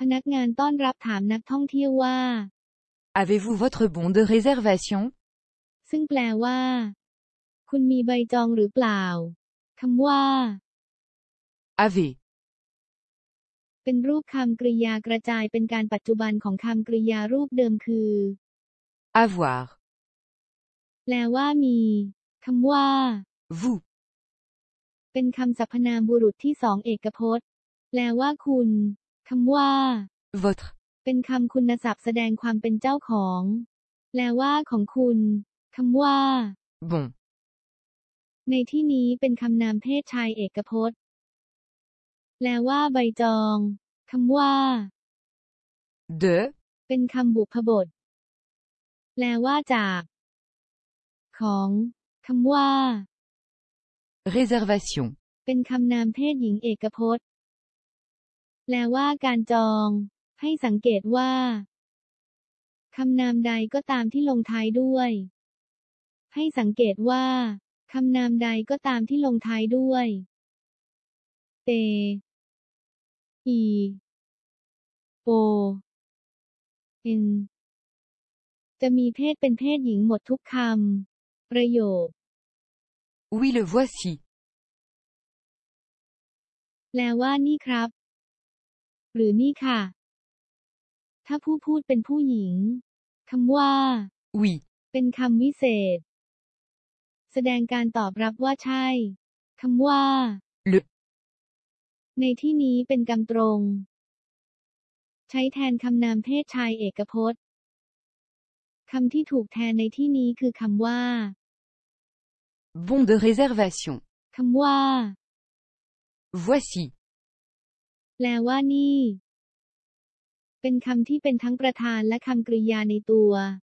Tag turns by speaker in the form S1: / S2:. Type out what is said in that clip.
S1: พนักงานต้อนรับถามนักท่องเที่ยวว่า
S2: Avez-vous votre bon de réservation
S1: ซึ่งแปลว่า คุณมีใบจองหรือเปล่าคำว่า
S2: Avez.
S1: เป็นรูปคำกริยากระจายเป็นการปัจจุบันของคำกริยารูปเดิมคือ
S2: Avoir.
S1: แปลว่ามีคำว่า
S2: Vous.
S1: เป็นคำสรรพนามบุรุษที่สองเอกพจน์ แปลว่าคุณ คำว่า
S2: Votre.
S1: เป็นคำคุณศัพท์แสดงความเป็นเจ้าของ แปลว่าของคุณคำว่า
S2: Bon.
S1: ในที่นี้เป็นคำนามเพศชายเอกพจน์ แปลว่าใบจองคำว่า
S2: De.
S1: เป็นคำบุพบท แปลว่าจาก ของคำว่า
S2: Réservation.
S1: เป็นคำนามเพศหญิงเอกพจน์ แปลว่าการจอง ให้สังเกตว่าคำนามใดก็ตามที่ลงท้ายด้วย ให้สังเกตว่าคำนามใดก็ตามที่ลงท้ายด้วย เต อี โอ เอ็น จะมีเพศเป็นเพศหญิงหมดทุกคำ ประโยค
S2: Oui le voici.
S1: แปลว่านี่ครับ หรือนี่ค่ะ ถ้าผู้พูดเป็นผู้หญิงคำว่า
S2: Oui.
S1: เป็นคำวิเศษ แสดงการตอบรับว่าใช่คำว่า
S2: Le.
S1: ในที่นี้เป็นกำตรง ใช้แทนคำนามเพศชายเอกพจน์คำที่ถูกแทนในที่นี้คือคำว่า
S2: Bon de réservation.
S1: คำว่า
S2: Voici.
S1: แปลว่านี่ เป็นคำที่เป็นทั้งประธานและคำกริยาในตัว